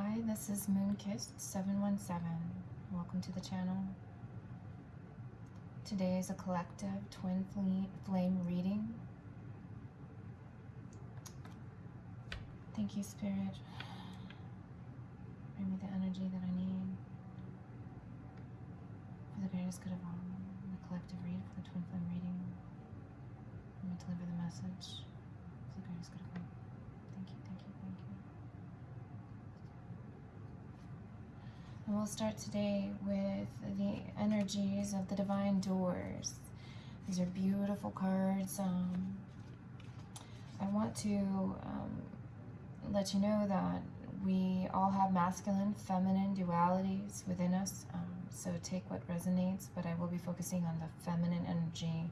Hi, this is Moonkissed717. Welcome to the channel. Today is a collective twin flame reading. Thank you, Spirit. Bring me the energy that I need for the greatest good of all. The collective read for the twin flame reading. Let me deliver the message for the greatest good of all. Thank you, thank you, thank you. And we'll start today with the energies of the divine doors. These are beautiful cards. Um, I want to um, let you know that we all have masculine, feminine dualities within us. Um, so take what resonates, but I will be focusing on the feminine energy,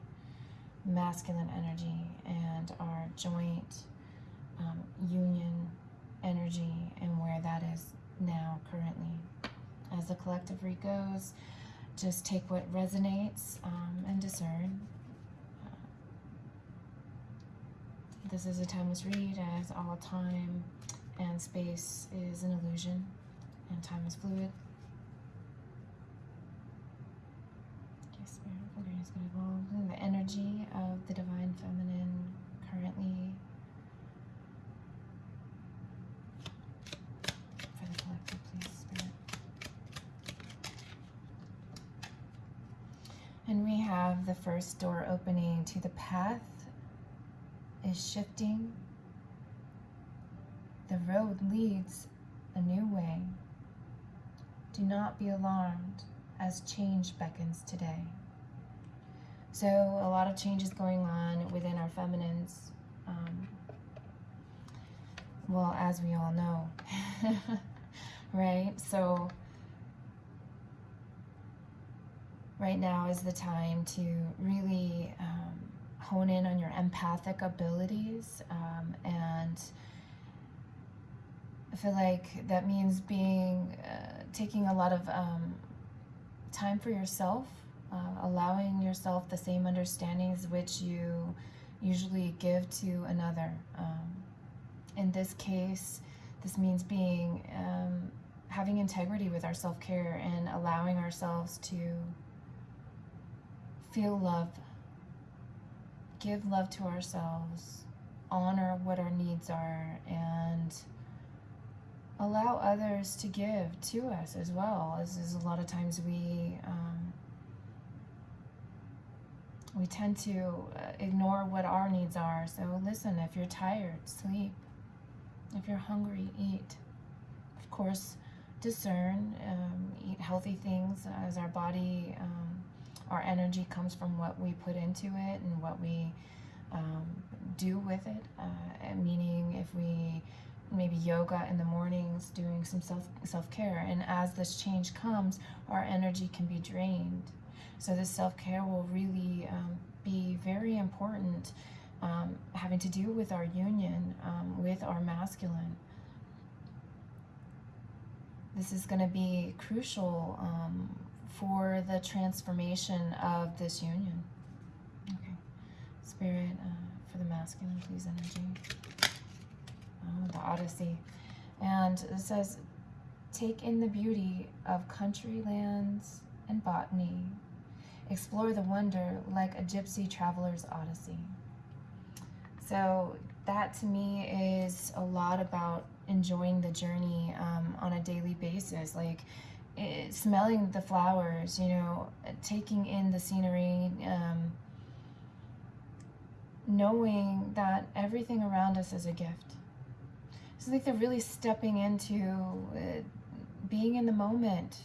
masculine energy, and our joint um, union energy and where that is now currently. As the collective read goes, just take what resonates um, and discern. Uh, this is a timeless read as all time and space is an illusion and time is fluid. Yes, spirit of is to evolve. The energy of the divine feminine currently for the collective, please, spirit. And we have the first door opening to the path is shifting the road leads a new way. Do not be alarmed as change beckons today. So, a lot of changes going on within our feminines. Um, well, as we all know, right? So, right now is the time to really um, hone in on your empathic abilities um, and I feel like that means being, uh, taking a lot of um, time for yourself, uh, allowing yourself the same understandings which you usually give to another. Um, in this case, this means being, um, having integrity with our self-care and allowing ourselves to feel love, give love to ourselves, honor what our needs are, and allow others to give to us as well. As, as a lot of times we um, we tend to uh, ignore what our needs are. So listen if you're tired sleep. If you're hungry eat. Of course discern um, eat healthy things as our body um, our energy comes from what we put into it and what we um, do with it uh, meaning if we maybe yoga in the mornings, doing some self self-care. And as this change comes, our energy can be drained. So this self-care will really um, be very important, um, having to do with our union um, with our masculine. This is going to be crucial um, for the transformation of this union. Okay, Spirit, uh, for the masculine, please, energy. Oh, the Odyssey. And it says, take in the beauty of country lands and botany. Explore the wonder like a gypsy traveler's odyssey. So that to me is a lot about enjoying the journey um, on a daily basis. Like it, eh, smelling the flowers, you know, taking in the scenery, um, knowing that everything around us is a gift it's like they're really stepping into uh, being in the moment,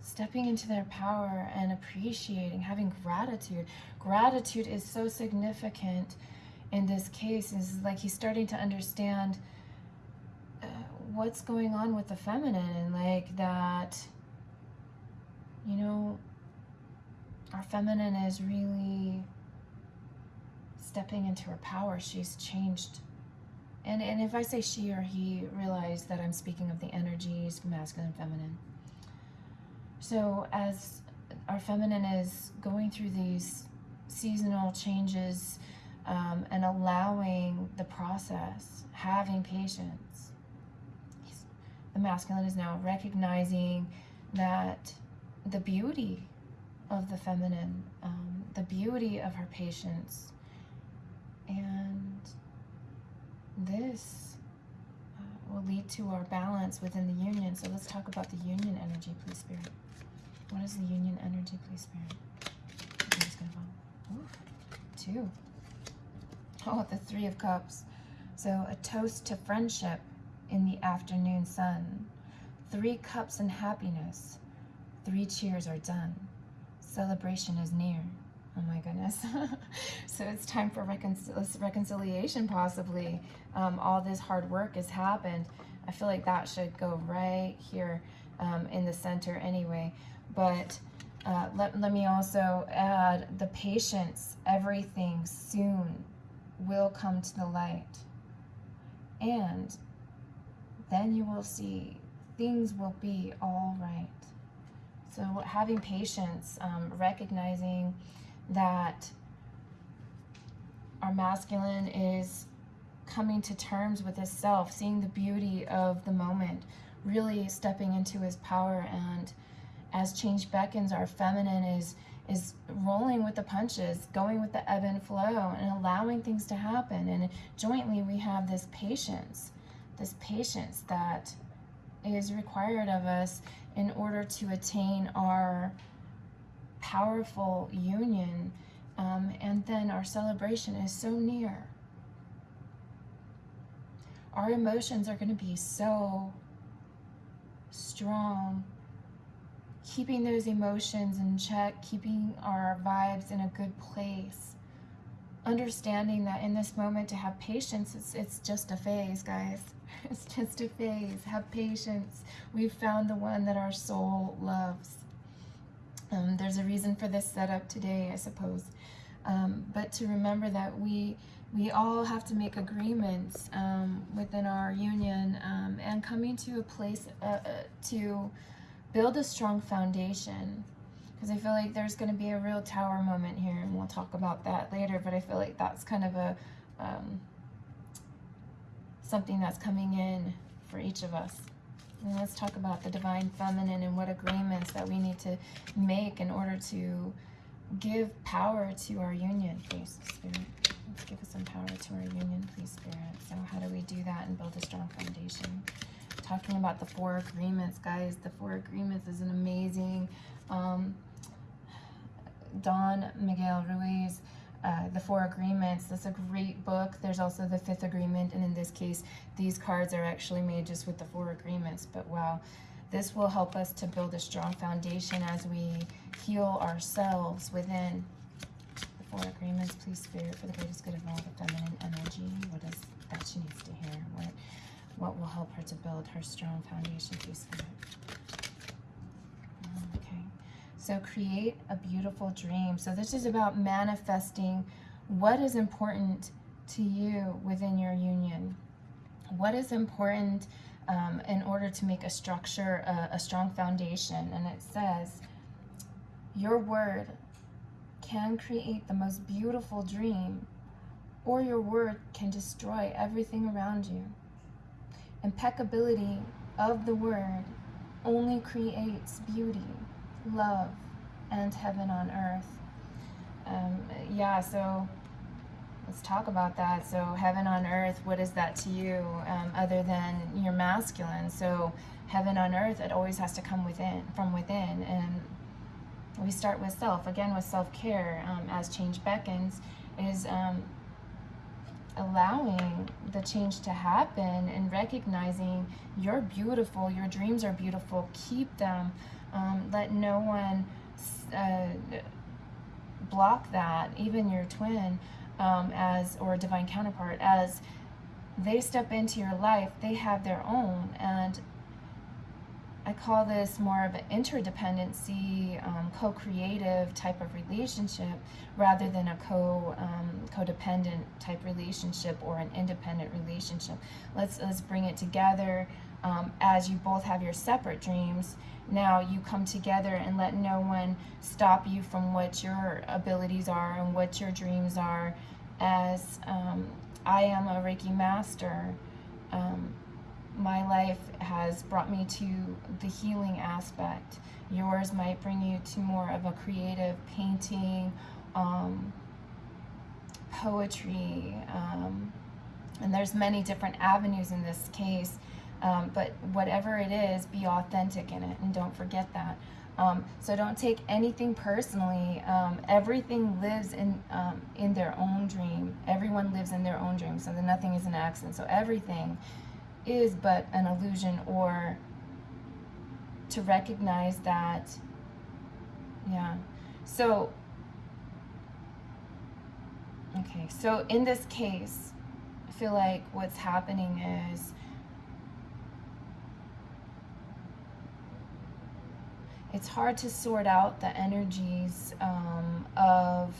stepping into their power and appreciating, having gratitude. Gratitude is so significant in this case. Is like he's starting to understand what's going on with the feminine and like that, you know, our feminine is really stepping into her power. She's changed and, and if I say she or he, realize that I'm speaking of the energies, masculine, feminine. So as our feminine is going through these seasonal changes um, and allowing the process, having patience, the masculine is now recognizing that the beauty of the feminine, um, the beauty of her patience, and this uh, will lead to our balance within the union. So let's talk about the union energy, please, Spirit. What is the union energy, please, Spirit? Just gonna Ooh, two. Oh, the Three of Cups. So a toast to friendship in the afternoon sun. Three cups and happiness. Three cheers are done. Celebration is near. Oh my goodness. so it's time for reconcil reconciliation, possibly. Um, all this hard work has happened. I feel like that should go right here um, in the center anyway. But uh, let, let me also add the patience. Everything soon will come to the light. And then you will see things will be all right. So having patience, um, recognizing that our masculine is coming to terms with his self, seeing the beauty of the moment, really stepping into his power. And as change beckons, our feminine is is rolling with the punches, going with the ebb and flow, and allowing things to happen. And jointly, we have this patience, this patience that is required of us in order to attain our powerful union. Um, and then our celebration is so near. Our emotions are going to be so strong. Keeping those emotions in check, keeping our vibes in a good place. Understanding that in this moment to have patience, it's, it's just a phase, guys. It's just a phase. Have patience. We've found the one that our soul loves. Um, there's a reason for this setup today, I suppose. Um, but to remember that we we all have to make agreements um, within our union um, and coming to a place uh, uh, to build a strong foundation. Because I feel like there's going to be a real tower moment here, and we'll talk about that later. But I feel like that's kind of a um, something that's coming in for each of us. And let's talk about the divine feminine and what agreements that we need to make in order to give power to our union, please, Spirit. Let's give us some power to our union, please, Spirit. So how do we do that and build a strong foundation? Talking about the four agreements, guys. The four agreements is an amazing um, Don Miguel Ruiz uh, the Four Agreements. That's a great book. There's also the Fifth Agreement, and in this case, these cards are actually made just with the Four Agreements. But wow, this will help us to build a strong foundation as we heal ourselves within the Four Agreements. Please, Spirit, for the greatest good of all, the feminine energy. What is that she needs to hear? What, what will help her to build her strong foundation, please, Spirit? So create a beautiful dream. So this is about manifesting what is important to you within your union. What is important um, in order to make a structure, a, a strong foundation. And it says, your word can create the most beautiful dream or your word can destroy everything around you. Impeccability of the word only creates beauty love and heaven on earth. Um, yeah, so let's talk about that. So heaven on earth, what is that to you um, other than your masculine? So heaven on earth, it always has to come within, from within. And we start with self, again with self-care um, as change beckons, is um, allowing the change to happen and recognizing you're beautiful, your dreams are beautiful, keep them. Um, let no one uh, block that, even your twin um, as or divine counterpart, as they step into your life, they have their own. And I call this more of an interdependency, um, co-creative type of relationship rather than a co um, codependent type relationship or an independent relationship. Let's let's bring it together um, as you both have your separate dreams now you come together and let no one stop you from what your abilities are and what your dreams are as um, I am a Reiki master um, my life has brought me to the healing aspect. Yours might bring you to more of a creative painting, um, poetry, um, and there's many different avenues in this case. Um, but whatever it is, be authentic in it, and don't forget that. Um, so don't take anything personally. Um, everything lives in um, in their own dream. Everyone lives in their own dream, so that nothing is an accident. So everything is but an illusion, or to recognize that. Yeah. So. Okay. So in this case, I feel like what's happening is it's hard to sort out the energies um, of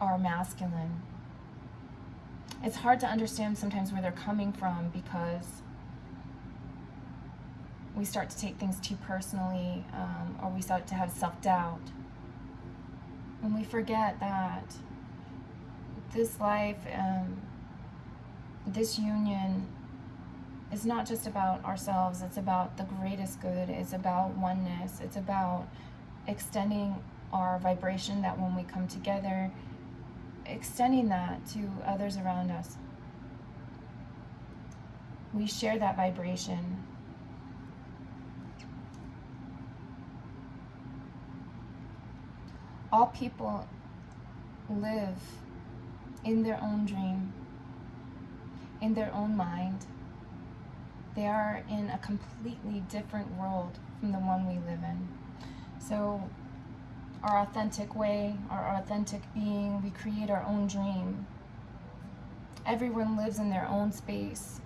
our masculine. It's hard to understand sometimes where they're coming from because we start to take things too personally um, or we start to have self-doubt. And we forget that this life, um, this union it's not just about ourselves, it's about the greatest good, it's about oneness, it's about extending our vibration that when we come together, extending that to others around us. We share that vibration. All people live in their own dream, in their own mind. They are in a completely different world from the one we live in. So our authentic way, our authentic being, we create our own dream. Everyone lives in their own space.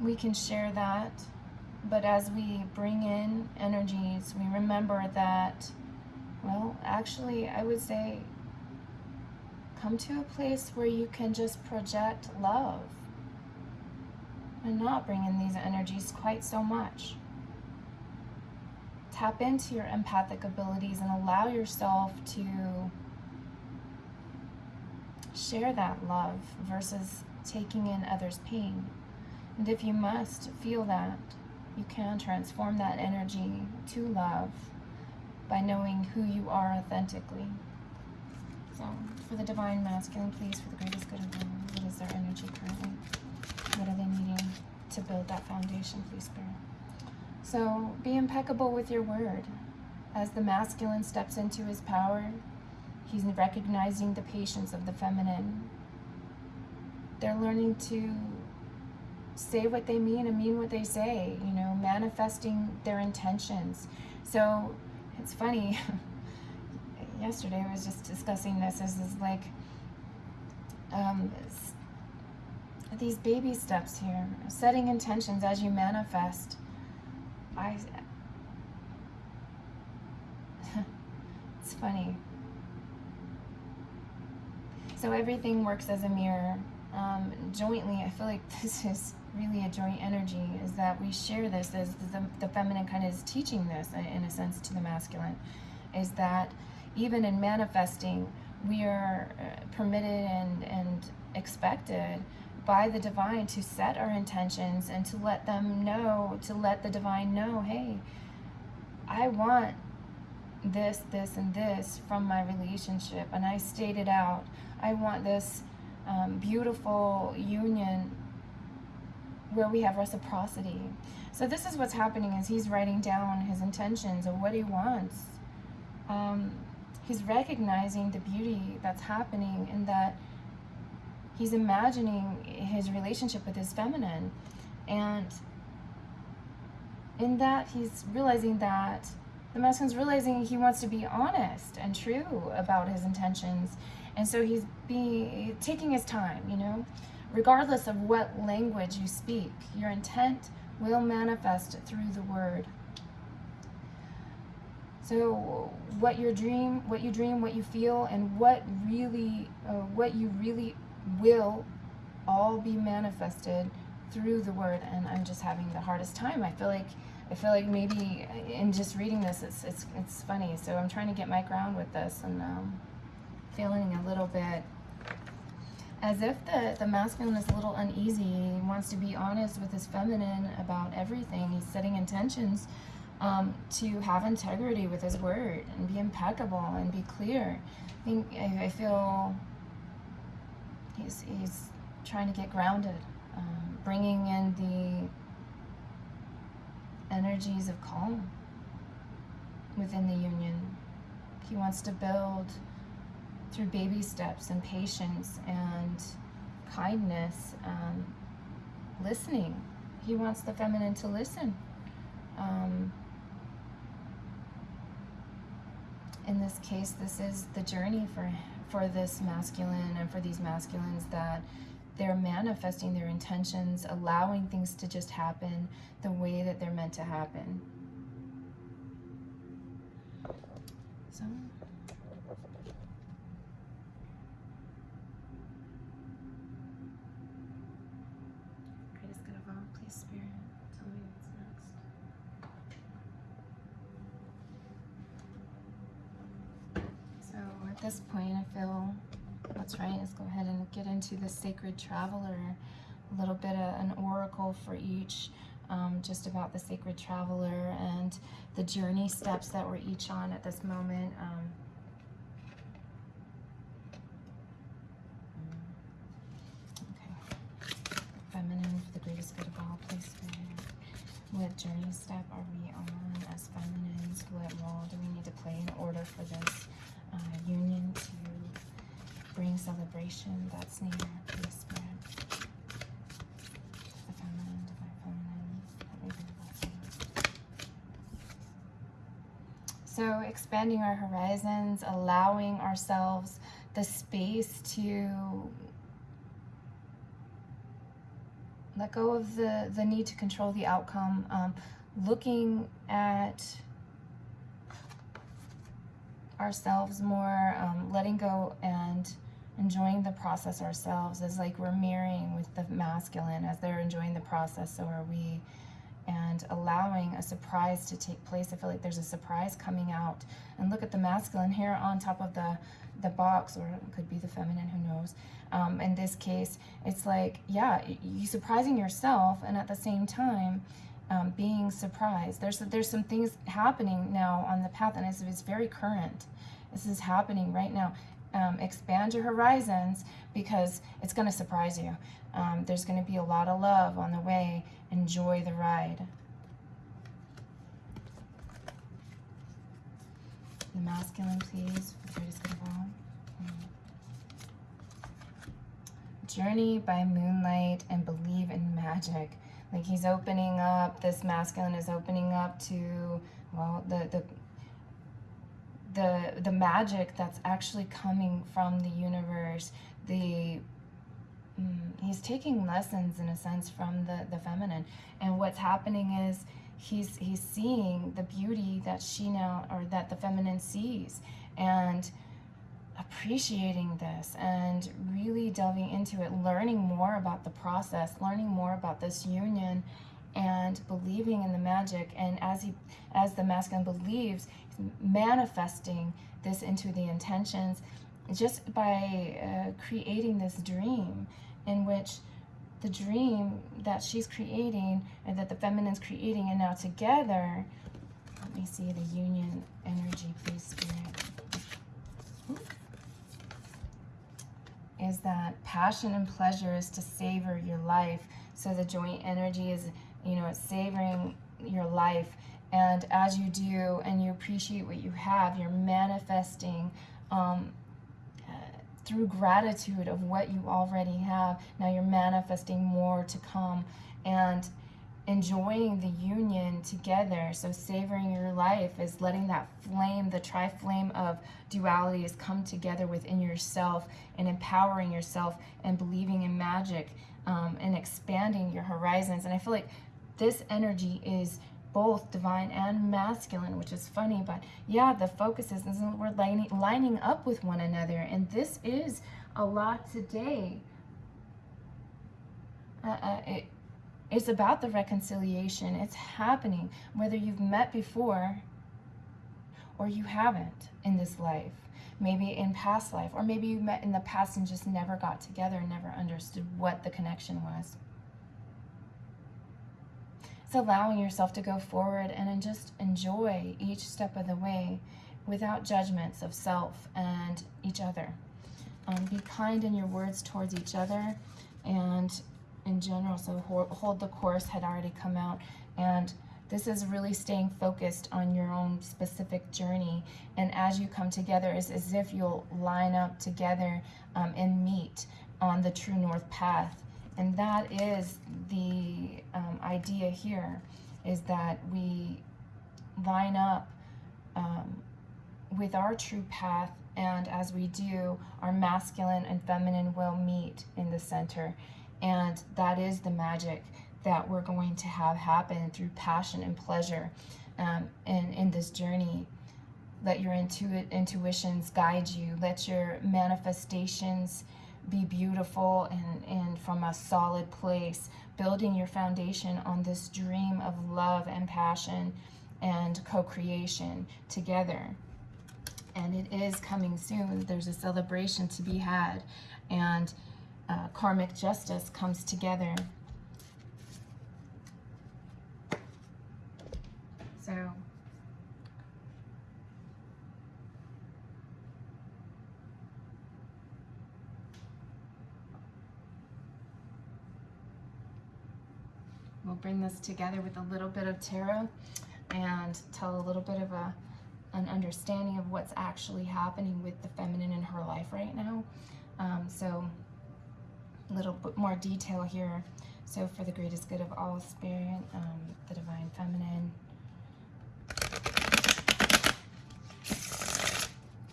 We can share that, but as we bring in energies, we remember that, well, actually, I would say come to a place where you can just project love and not bring in these energies quite so much. Tap into your empathic abilities and allow yourself to share that love versus taking in others' pain. And if you must feel that, you can transform that energy to love by knowing who you are authentically. So, for the Divine Masculine, please, for the greatest good of all, what is their energy currently? What are they needing to build that foundation, please, Spirit? So be impeccable with your word. As the masculine steps into his power, he's recognizing the patience of the feminine. They're learning to say what they mean and mean what they say, you know, manifesting their intentions. So it's funny. Yesterday I was just discussing this this is like um, these baby steps here, setting intentions as you manifest. I, it's funny. So everything works as a mirror. Um, jointly, I feel like this is really a joint energy, is that we share this as the, the feminine kind of is teaching this, in a sense, to the masculine, is that even in manifesting, we are uh, permitted and, and expected by the divine to set our intentions and to let them know, to let the divine know, hey, I want this, this, and this from my relationship. And I stated out, I want this um, beautiful union where we have reciprocity. So this is what's happening is he's writing down his intentions of what he wants. Um, he's recognizing the beauty that's happening in that he's imagining his relationship with his feminine. And in that he's realizing that the masculine's realizing he wants to be honest and true about his intentions. And so he's being taking his time you know? Regardless of what language you speak your intent will manifest through the word. So what your dream what you dream what you feel and what really uh, what you really will all be manifested through the word and I'm just having the hardest time. I feel like I feel like maybe in just reading this it's it's it's funny. So I'm trying to get my ground with this and um, feeling a little bit as if the, the masculine is a little uneasy. He wants to be honest with his feminine about everything. He's setting intentions um, to have integrity with his word and be impeccable and be clear. I think I, I feel he's, he's trying to get grounded, um, bringing in the energies of calm within the union. He wants to build through baby steps and patience and kindness, um, listening. He wants the feminine to listen. Um, in this case, this is the journey for for this masculine and for these masculines that they're manifesting their intentions, allowing things to just happen the way that they're meant to happen. So. Greatest good of all, please, Spirit, tell me what's next. So at this point, I feel that's right. Let's go ahead and get into the sacred traveler. A little bit of an oracle for each, um, just about the sacred traveler and the journey steps that we're each on at this moment. Um, okay. Feminine for the greatest good of all. What journey step are we on as feminines? What role do we need to play in order for this celebration that's near, please, Spirit. The feminine, divine feminine, bring that So expanding our horizons, allowing ourselves the space to let go of the, the need to control the outcome, um, looking at ourselves more, um, letting go and enjoying the process ourselves is like we're mirroring with the masculine as they're enjoying the process so are we. And allowing a surprise to take place i feel like there's a surprise coming out. And look at the masculine here on top of the the box or it could be the feminine who knows. Um, in this case it's like yeah you surprising yourself and at the same time um, being surprised. There's there's some things happening now on the path and it's, it's very current. This is happening right now um, expand your horizons because it's going to surprise you. Um, there's going to be a lot of love on the way. Enjoy the ride. The masculine, please, all. Journey by moonlight and believe in magic. Like he's opening up, this masculine is opening up to, well, the, the the the magic that's actually coming from the universe the mm, he's taking lessons in a sense from the the feminine. And what's happening is he's he's seeing the beauty that she now or that the feminine sees and appreciating this and really delving into it learning more about the process learning more about this union and believing in the magic. And as he as the masculine believes manifesting this into the intentions just by uh, creating this dream in which the dream that she's creating and that the feminine's creating and now together let me see the union energy please spirit is that passion and pleasure is to savor your life so the joint energy is you know, savoring your life. And as you do and you appreciate what you have, you're manifesting um, uh, through gratitude of what you already have. Now you're manifesting more to come and enjoying the union together. So savoring your life is letting that flame, the tri-flame of dualities come together within yourself and empowering yourself and believing in magic um, and expanding your horizons. And I feel like this energy is both divine and masculine, which is funny, but yeah, the focus is, is we're lining, lining up with one another, and this is a lot today. Uh, uh, it, it's about the reconciliation. It's happening, whether you've met before or you haven't in this life. Maybe in past life, or maybe you met in the past and just never got together and never understood what the connection was. It's allowing yourself to go forward and just enjoy each step of the way without judgments of self and each other. Um, be kind in your words towards each other and in general. So hold the course had already come out and this is really staying focused on your own specific journey. And as you come together, it's as if you'll line up together um, and meet on the true north path. And that is the um, idea here, is that we line up um, with our true path and as we do, our masculine and feminine will meet in the center. And that is the magic that we're going to have happen through passion and pleasure um, in, in this journey. Let your intu intuitions guide you. Let your manifestations be beautiful and, and from a solid place, building your foundation on this dream of love and passion and co-creation together and it is coming soon. There's a celebration to be had, and uh, karmic justice comes together. So, we'll bring this together with a little bit of tarot and tell a little bit of a an understanding of what's actually happening with the feminine in her life right now. Um, so a little bit more detail here. So for the greatest good of all spirit, um, the divine feminine.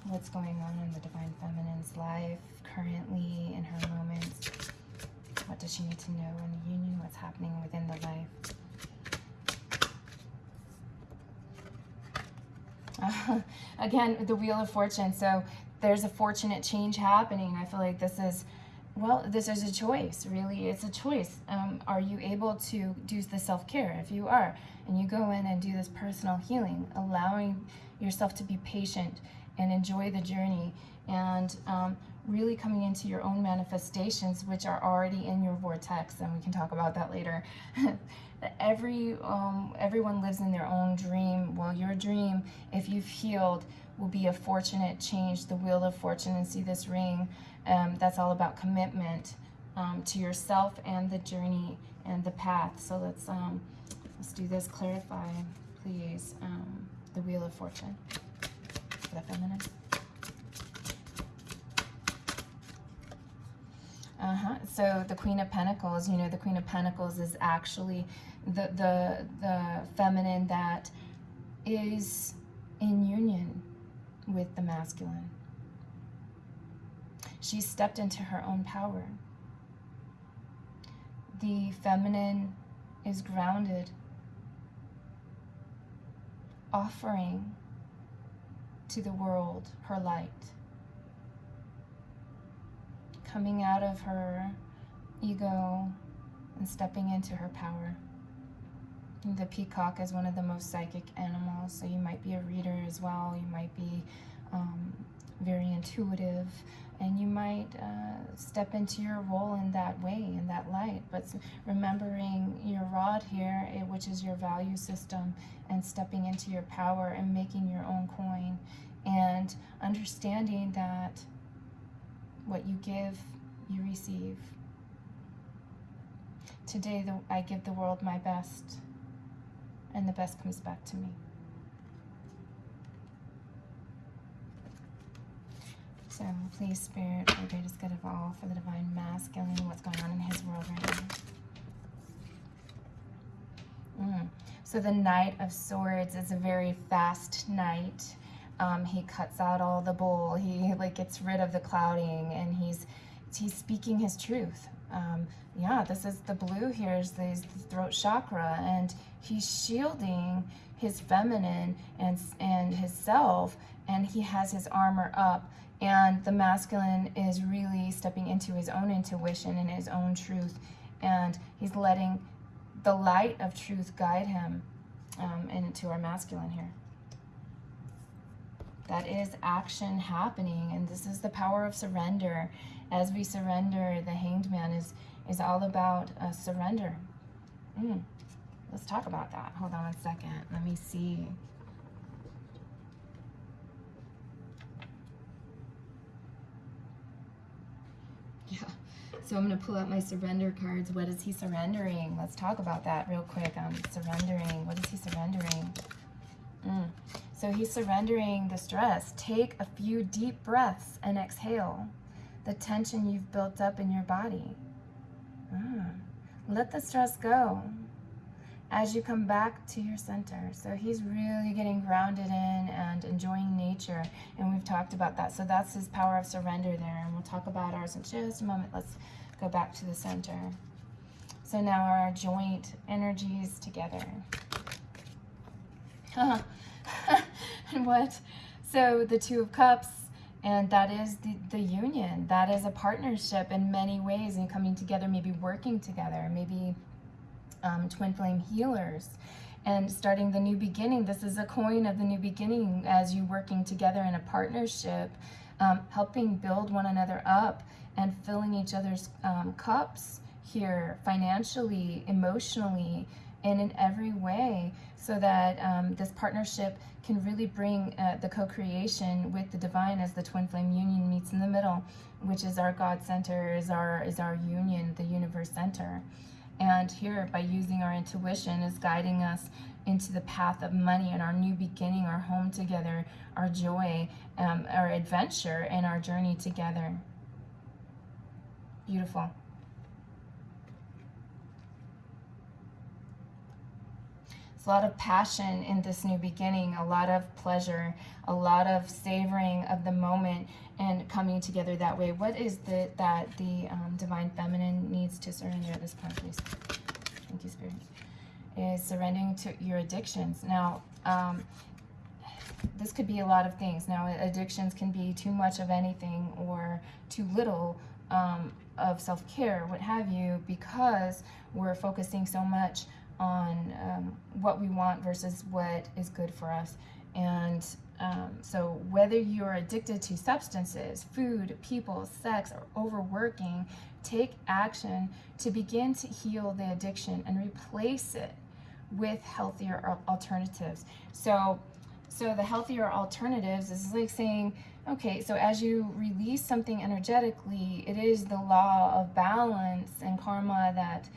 What's going on in the divine feminine's life currently in her moments? What does she need to know in the union? What's happening within the life? Again, the Wheel of Fortune. So there's a fortunate change happening. I feel like this is, well, this is a choice, really. It's a choice. Um, are you able to do the self-care? If you are, and you go in and do this personal healing, allowing yourself to be patient and enjoy the journey and um, really coming into your own manifestations, which are already in your vortex, and we can talk about that later. Every um, everyone lives in their own dream. Well, your dream, if you've healed, will be a fortunate change, the wheel of fortune, and see this ring. Um, that's all about commitment um, to yourself and the journey and the path. So let's um, let's do this. Clarify, please. Um, the wheel of fortune for the feminine. Uh-huh. So the Queen of Pentacles, you know, the Queen of Pentacles is actually the the the feminine that is in union with the masculine. She stepped into her own power. The feminine is grounded, offering to the world her light coming out of her ego and stepping into her power. The peacock is one of the most psychic animals, so you might be a reader as well. You might be um, very intuitive, and you might uh, step into your role in that way, in that light. But remembering your rod here, eh, which is your value system, and stepping into your power and making your own coin, and understanding that what you give, you receive. Today, the, I give the world my best, and the best comes back to me. So please, Spirit, for the greatest good of all, for the divine masculine, what's going on in his world right now. Mm. So the Knight of Swords is a very fast knight. Um, he cuts out all the bull. He like gets rid of the clouding, and he's he's speaking his truth. Um, yeah, this is the blue here is the, throat chakra, and he's shielding his feminine and and his self, and he has his armor up. And the masculine is really stepping into his own intuition and his own truth, and he's letting the light of truth guide him um, into our masculine here. That is action happening and this is the power of surrender as we surrender the hanged man is is all about uh, surrender mm. let's talk about that hold on a second. let me see yeah so I'm going to pull out my surrender cards. What is he surrendering? Let's talk about that real quick. I'm surrendering. What is he surrendering? Mm. So he's surrendering the stress. Take a few deep breaths and exhale the tension you've built up in your body. Mm. Let the stress go as you come back to your center. So he's really getting grounded in and enjoying nature. And we've talked about that. So that's his power of surrender there. And we'll talk about ours in just a moment. Let's go back to the center. So now our joint energies together. what? So the Two of Cups, and that is the, the union. That is a partnership in many ways and coming together, maybe working together, maybe um, twin flame healers and starting the new beginning. This is a coin of the new beginning as you working together in a partnership, um, helping build one another up and filling each other's um, cups here financially, emotionally, and in every way so that um, this partnership can really bring uh, the co-creation with the divine as the twin flame union meets in the middle which is our god center is our is our union the universe center. And here by using our intuition is guiding us into the path of money and our new beginning our home together our joy um, our adventure and our journey together. Beautiful It's a lot of passion in this new beginning, a lot of pleasure, a lot of savoring of the moment and coming together that way. What is the that the um, divine feminine needs to surrender at this point, please? Thank you, Spirit. Is surrendering to your addictions. Now, um, this could be a lot of things. Now, addictions can be too much of anything or too little um, of self-care, what have you, because we're focusing so much on um, what we want versus what is good for us. And um, so, whether you're addicted to substances, food, people, sex, or overworking, take action to begin to heal the addiction and replace it with healthier alternatives. So, so the healthier alternatives is like saying, okay, so as you release something energetically, it is the law of balance and karma that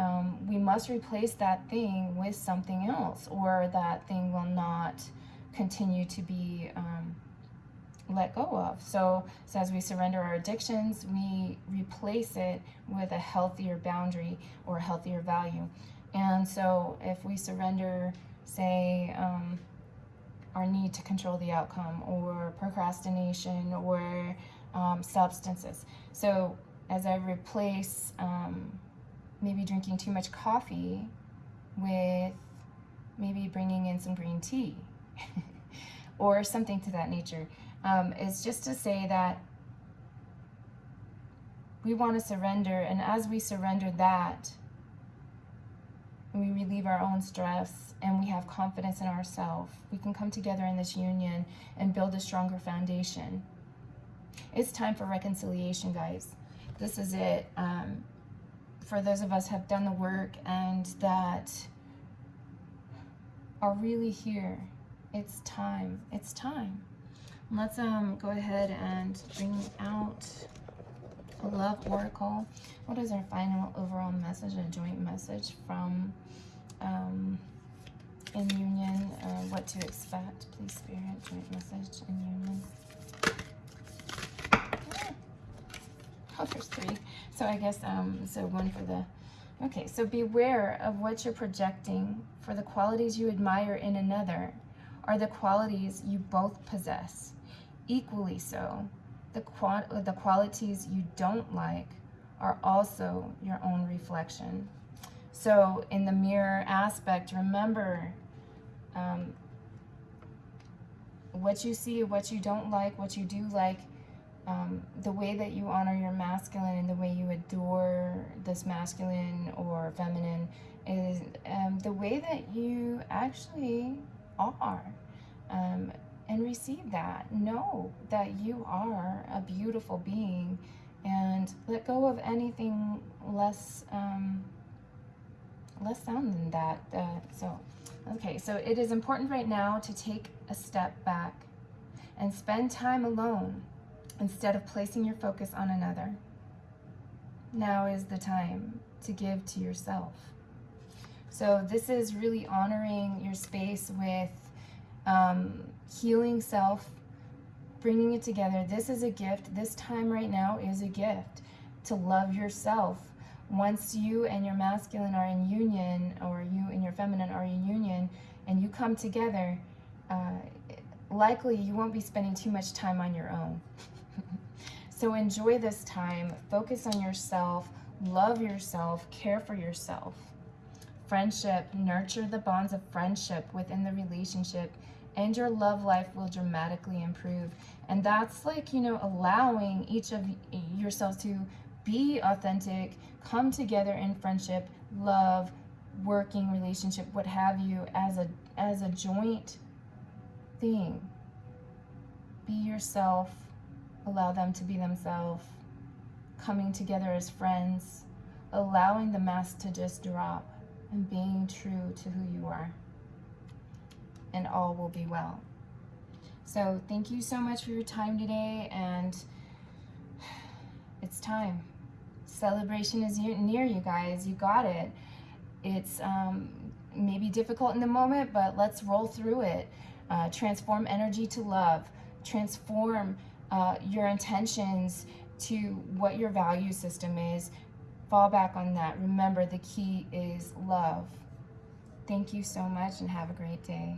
um, we must replace that thing with something else or that thing will not continue to be um, let go of. So, so as we surrender our addictions, we replace it with a healthier boundary or a healthier value. And so if we surrender, say, um, our need to control the outcome or procrastination or um, substances. So as I replace um, maybe drinking too much coffee with maybe bringing in some green tea or something to that nature. Um, is just to say that we want to surrender, and as we surrender that, we relieve our own stress and we have confidence in ourselves. We can come together in this union and build a stronger foundation. It's time for reconciliation, guys. This is it. Um, for those of us have done the work and that are really here. It's time. It's time. Let's um go ahead and bring out a love oracle. What is our final overall message, a joint message from um, in union? Uh, what to expect, please, Spirit, joint message in union. Oh, there's three. So I guess, um, so one for the, okay, so beware of what you're projecting for the qualities you admire in another are the qualities you both possess. Equally so, the, qual the qualities you don't like are also your own reflection. So in the mirror aspect, remember um, what you see, what you don't like, what you do like, um, the way that you honor your masculine and the way you adore this masculine or feminine is um, the way that you actually are. Um, and receive that. Know that you are a beautiful being and let go of anything less um, less sound than that. Uh, so, okay, so it is important right now to take a step back and spend time alone instead of placing your focus on another. Now is the time to give to yourself. So this is really honoring your space with um, healing self, bringing it together. This is a gift. This time right now is a gift to love yourself. Once you and your masculine are in union, or you and your feminine are in union, and you come together, uh, likely you won't be spending too much time on your own. So enjoy this time, focus on yourself, love yourself, care for yourself. Friendship, nurture the bonds of friendship within the relationship, and your love life will dramatically improve. And that's like, you know, allowing each of yourselves to be authentic, come together in friendship, love, working relationship, what have you, as a as a joint thing. Be yourself, allow them to be themselves, coming together as friends, allowing the mask to just drop and being true to who you are. And all will be well. So, thank you so much for your time today, and it's time. Celebration is near, you guys. You got it. It's um, maybe difficult in the moment, but let's roll through it. Uh, transform energy to love. Transform uh, your intentions to what your value system is. Fall back on that. Remember, the key is love. Thank you so much and have a great day.